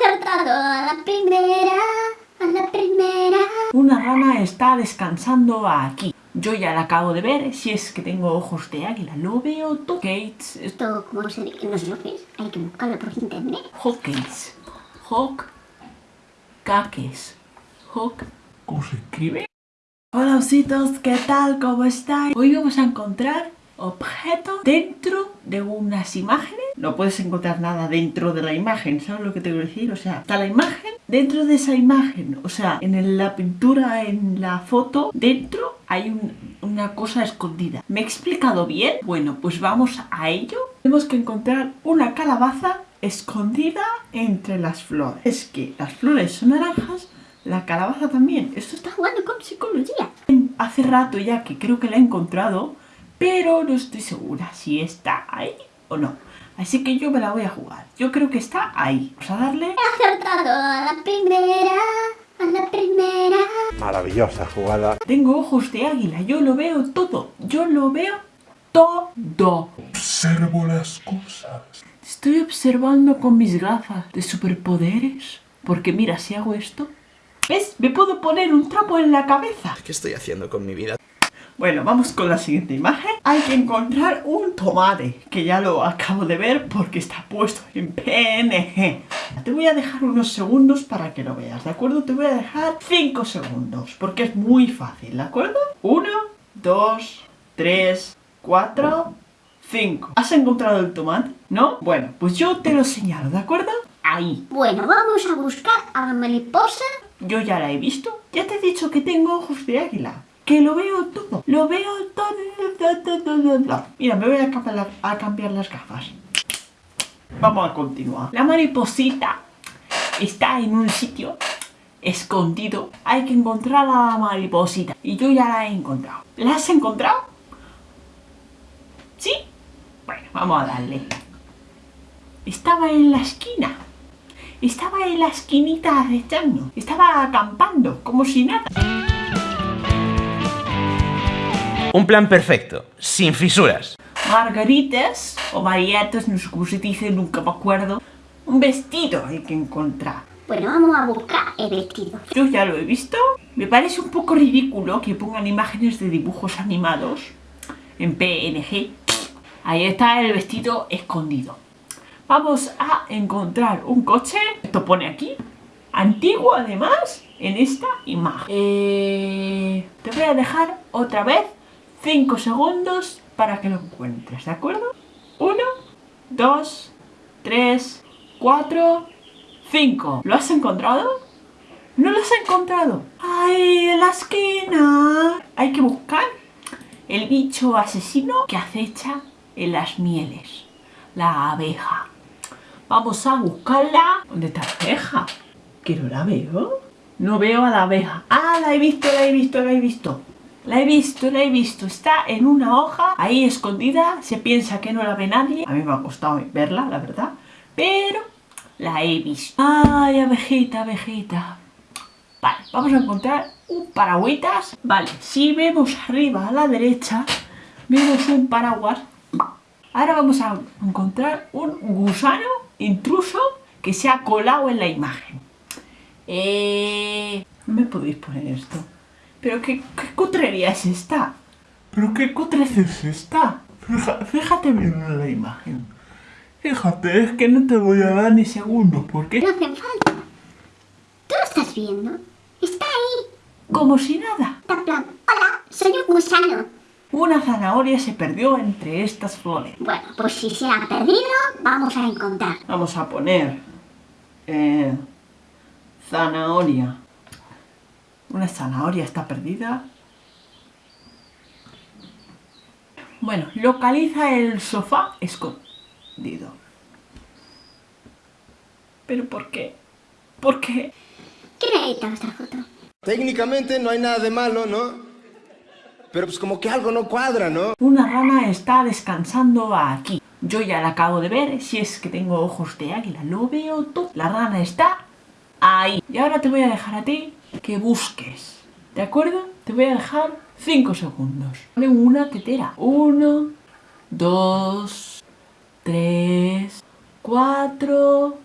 acertado a la primera, a la primera. Una rana está descansando aquí. Yo ya la acabo de ver, si es que tengo ojos de águila, lo veo todo. Gates, Esto, como se dice, no sé lo que es, hay que buscarlo por internet. Hawkins. Hawk. Caques. Hawk. ¿Cómo se escribe? Hola ositos, ¿qué tal? ¿Cómo estáis? Hoy vamos a encontrar objetos dentro de unas imágenes. No puedes encontrar nada dentro de la imagen, ¿sabes lo que te quiero decir? O sea, está la imagen dentro de esa imagen. O sea, en la pintura, en la foto, dentro hay un- una cosa escondida. ¿Me he explicado bien? Bueno, pues vamos a ello. Tenemos que encontrar una calabaza escondida entre las flores. Es que las flores son naranjas, la calabaza también. Esto está Jugando con psicología. hace rato ya que creo que la he encontrado, pero no estoy segura si está ahí o no. Así que yo me la voy a jugar. Yo creo que está ahí. Vamos a darle. He acertado a la primera, a la primera. Maravillosa jugada. Tengo ojos de águila. Yo lo veo todo. Yo lo veo todo. Observo las cosas. Estoy observando con mis gafas de superpoderes. Porque mira, si hago esto... ¿Ves? Me puedo poner un trapo en la cabeza. ¿Qué estoy haciendo con mi vida? Bueno, vamos con la siguiente imagen. Hay que encontrar un tomate, que ya lo acabo de ver porque está puesto en PNG. Te voy a dejar unos segundos para que lo veas, ¿de acuerdo? Te voy a dejar 5 segundos, porque es muy fácil, ¿de acuerdo? 1, 2, 3, 4, 5. ¿Has encontrado el tomate? ¿No? Bueno, pues yo te lo señalo, ¿de acuerdo? Ahí. Bueno, vamos a buscar a la mariposa. Yo ya la he visto. Ya te he dicho que tengo ojos de águila. Que lo veo todo. Lo veo todo. Mira, me voy a cambiar, a cambiar las gafas. Vamos a continuar. La mariposita está en un sitio escondido. Hay que encontrar a la mariposita. Y yo ya la he encontrado. ¿La has encontrado? ¿Sí? Bueno, vamos a darle. Estaba en la esquina. Estaba en la esquinita acechando. Estaba acampando, como si nada. Un plan perfecto, sin fisuras. Margaritas o marietas, no sé cómo se dice, nunca me acuerdo. Un vestido hay que encontrar. Bueno, vamos a buscar el vestido. Yo ya lo he visto. Me parece un poco ridículo que pongan imágenes de dibujos animados en PNG. Ahí está el vestido escondido. Vamos a encontrar un coche. Esto pone aquí. Antiguo además en esta imagen. Eh, te voy a dejar otra vez 5 segundos para que lo encuentres, ¿de acuerdo? 1, 2, 3, 4, 5. ¿Lo has encontrado? ¿No lo has encontrado? ¡Ay, en la esquina! Hay que buscar el bicho asesino que acecha en las mieles. La abeja. Vamos a buscarla. ¿Dónde está la abeja? Que no la veo. No veo a la abeja. ¡Ah, la he visto, la he visto, la he visto! La he visto, la he visto. Está en una hoja, ahí escondida. Se piensa que no la ve nadie. A mí me ha costado verla, la verdad. Pero la he visto. ¡Ay, abejita, abejita! Vale, vamos a encontrar un paragüitas. Vale, si vemos arriba a la derecha, vemos un paraguas. Ahora vamos a encontrar un gusano intruso que se ha colado en la imagen. Eh... ¿No me podéis poner esto? ¿Pero qué, qué cutrería es esta? ¿Pero qué cutrez es esta? Fíjate bien en la imagen. Fíjate, es que no te voy a dar ni segundos, porque No hacen falta. ¿Tú lo estás viendo? Está ahí. como si nada. En plan, hola, soy un gusano. Una zanahoria se perdió entre estas flores. Bueno, pues si se ha perdido, vamos a encontrar. Vamos a poner eh, zanahoria. Una zanahoria está perdida. Bueno, localiza el sofá escondido. ¿Pero por qué? ¿Por qué? ¿Quién ha editado esta foto? Técnicamente no hay nada de malo, ¿no? Pero pues como que algo no cuadra, ¿no? Una rana está descansando aquí. Yo ya la acabo de ver, si es que tengo ojos de águila, lo veo todo. La rana está ahí. Y ahora te voy a dejar a ti que busques. ¿De acuerdo? Te voy a dejar 5 segundos. Pone una tetera. 1, 2, 3, 4,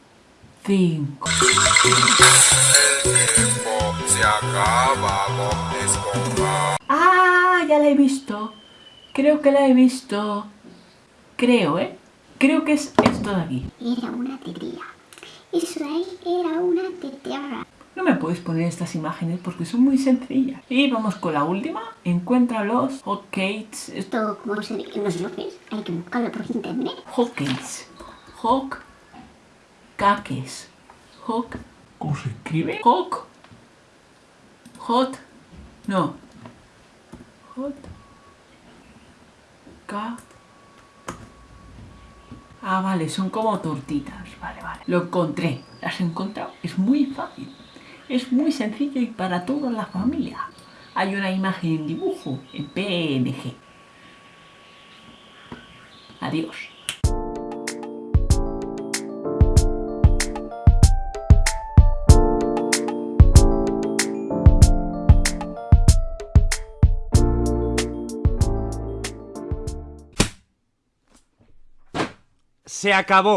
5. se acaba, Bob Esponja. ¡Ah! Ya la he visto. Creo que la he visto. Creo, ¿eh? Creo que es esto de aquí. Era una tetera. Eso de ahí era una tetera. No me puedes poner estas imágenes porque son muy sencillas. Y vamos con la última. Encuentra los hotcakes. Esto, como se, no sé lo que es, hay que buscarlo por internet. Hotcakes. Hot. Caques. Hot. ¿Cómo se escribe? Hot. Hot. No. Hot. Ca. Ah, vale, son como tortitas. Vale, vale. Lo encontré. ¿Las he encontrado? Es muy fácil. Es muy sencillo y para toda la familia. Hay una imagen en dibujo, en PNG. Adiós. Se acabó.